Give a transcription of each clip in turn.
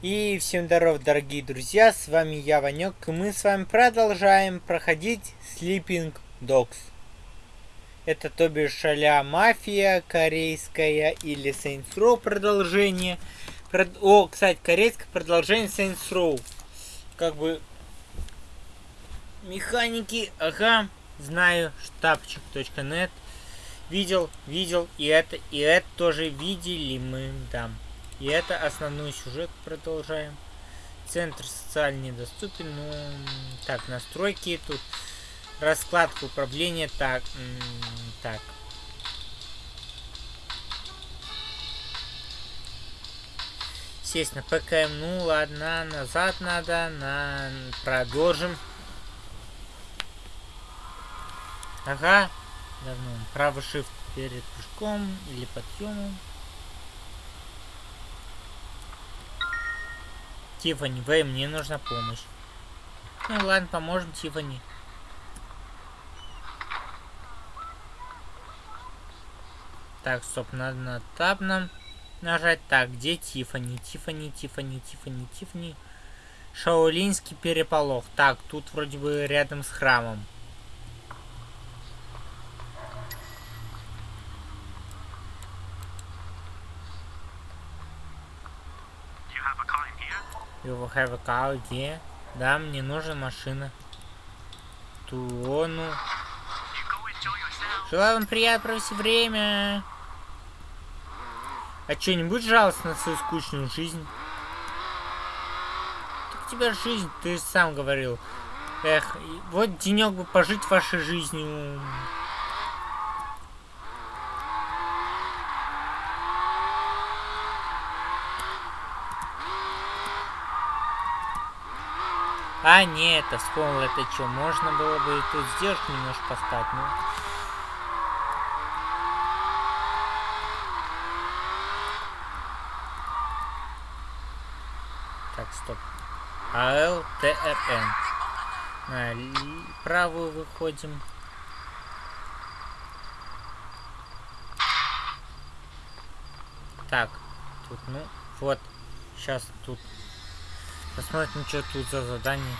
И всем здоров, дорогие друзья, с вами я, Ванек, и мы с вами продолжаем проходить Sleeping Dogs. Это то бишь а Мафия корейская или Saints Row продолжение. Прод... О, кстати, корейское продолжение Saints Row. Как бы... Механики, ага, знаю, штабчик.нет. Видел, видел, и это, и это тоже видели мы, да. И это основной сюжет продолжаем. Центр социально недоступен. Ну, так, настройки тут. Раскладка управления. Так, так. Сесть на ПКМ. Ну, ладно, назад надо. На... Продолжим. Ага. Давно. Правый shift перед прыжком или подъемом. Тифани, Вэй, мне нужна помощь. Ну ладно, поможем Тифани. Так, стоп, надо на таб нам нажать. Так, где Тифани? Тифани, Тифани, Тифани, Тифани. Шаолинский переполох. Так, тут вроде бы рядом с храмом. You have a car, где? Да, мне нужна машина. Туону. Желаю вам приятно провести время. А что, не будет жалостно на свою скучную жизнь? Так у тебя жизнь, ты сам говорил. Эх, вот денек бы пожить вашей жизнью. А, нет, это вспомнил, это что, можно было бы тут сделать немножко поставить, ну... Так, стоп. АЛТРН. На правую выходим. Так, тут, ну, вот, сейчас тут Посмотрим, что тут за задание.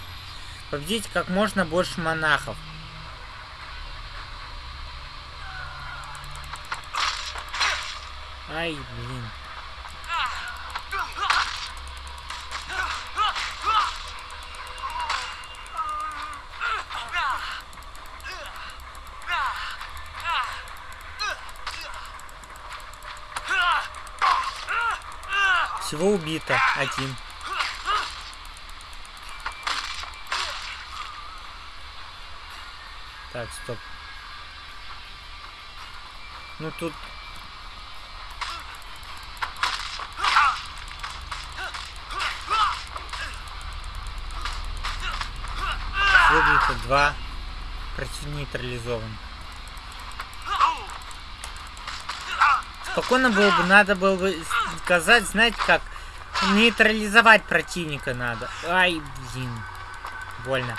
Победить как можно больше монахов. Ай, блин. Всего убито один. Так, стоп. Ну тут... Выбито два. Против нейтрализован. Спокойно было бы, надо было бы сказать, знаете как, нейтрализовать противника надо. Ай, блин. Больно.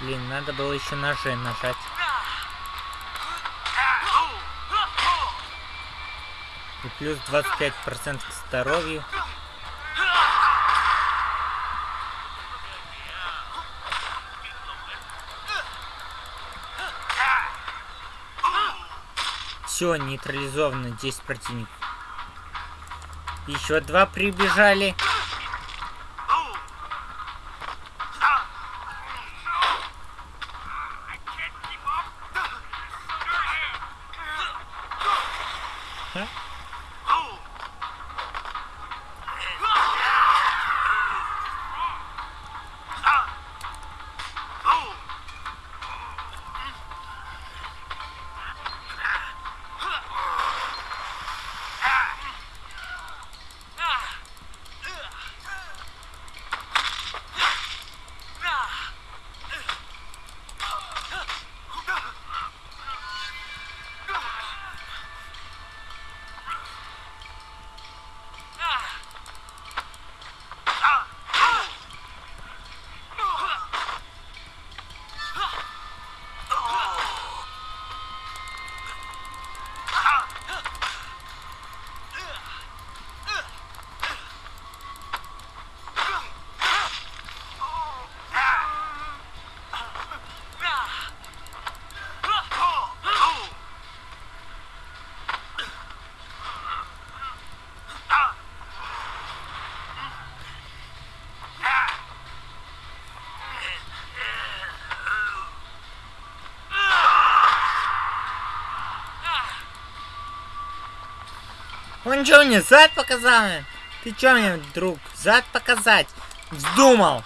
Блин, надо было еще ножи нажать. И плюс 25% к здоровью. Все, нейтрализовано 10 противников. Еще два прибежали. Он что мне зад показал? Ты что мне, друг, зад показать? Вздумал!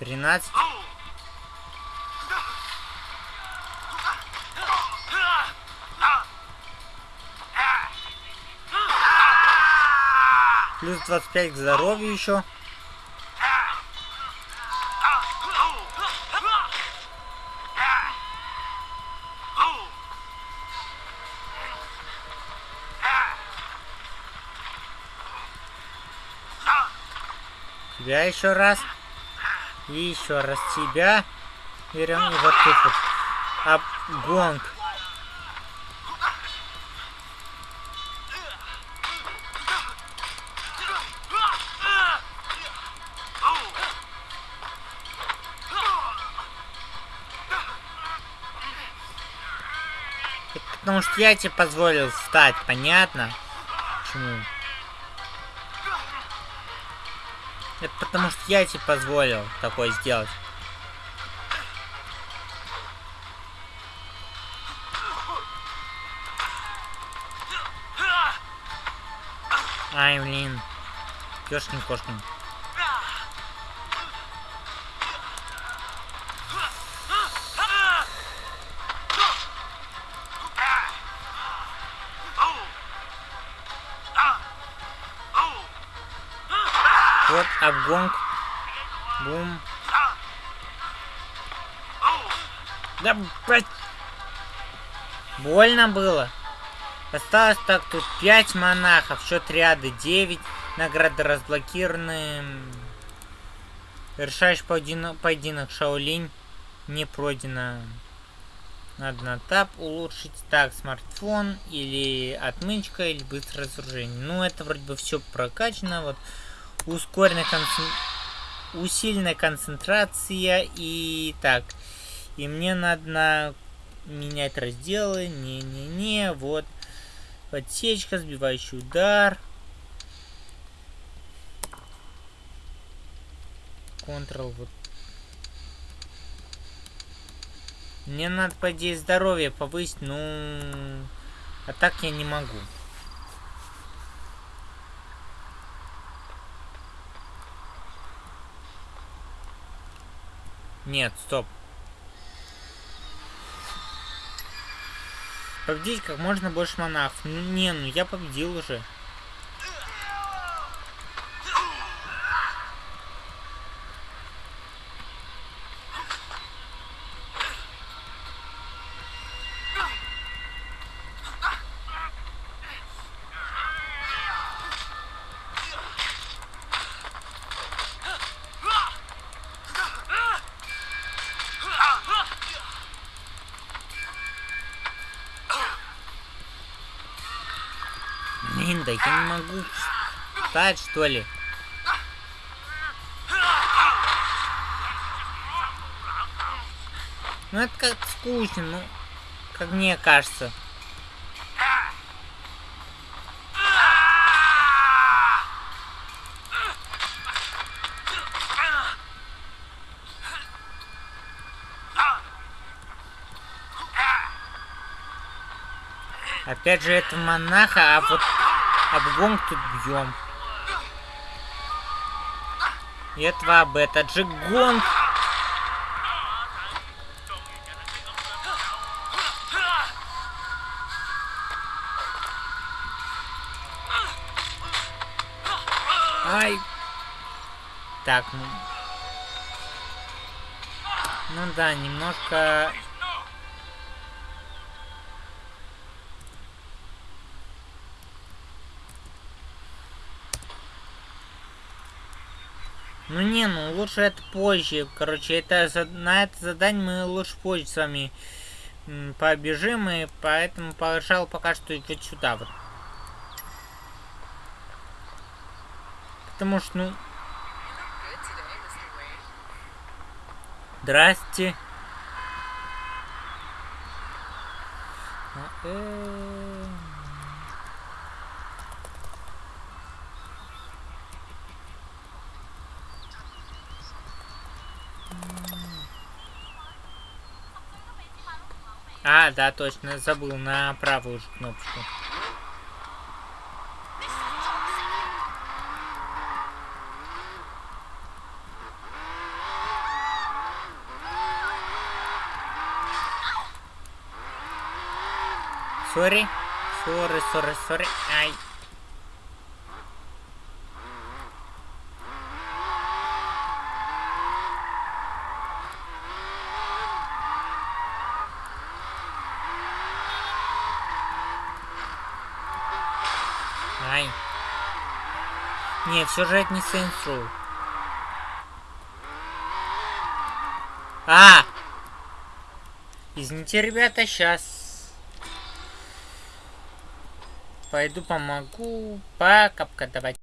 Тринадцать. Плюс 25 к здоровью еще. Тебя еще раз. И еще раз тебя. Берем и вот тут вот. А Потому что я тебе позволил встать, понятно? Почему? Это потому что я тебе позволил такое сделать. Ай, блин. Ёшкин обгонг. Бум. Да. Больно было. Осталось так тут 5 монахов, счет ряда 9. Награды разблокированы. Решаешь поединок, поединок Шаолинь. Не пройдено. Надо на тап улучшить. Так, смартфон или отмычка, или быстрое разоружение. Ну, это вроде бы все прокачано. Вот ускоренная концен... усиленная концентрация и так. И мне надо на... менять разделы. Не-не-не, вот. Подсечка, сбивающий удар. Ctrl, вот. Мне надо, по идее, здоровье повысить, ну... А так я не могу. Нет, стоп. Победить как можно больше монахов. Не, ну я победил уже. Да я не могу встать, что ли? Ну это как скучно, ну, как мне кажется. Опять же, это монаха, а вот обгон тут бьем. И этого об это джигонг. Ай. Так, ну... Ну да, немножко Ну не, ну лучше это позже. Короче, это на это задание мы лучше позже с вами побежим, и поэтому пожал пока что вот сюда вот. Потому что, ну... Здрасте. А, э -э А, да, точно, забыл на правую же кнопочку. Sorry. Sorry, sorry, sorry. Ай. Ай. Не, все же это не Saints. А! Извините, ребята, сейчас пойду помогу. Пока, пока, давайте.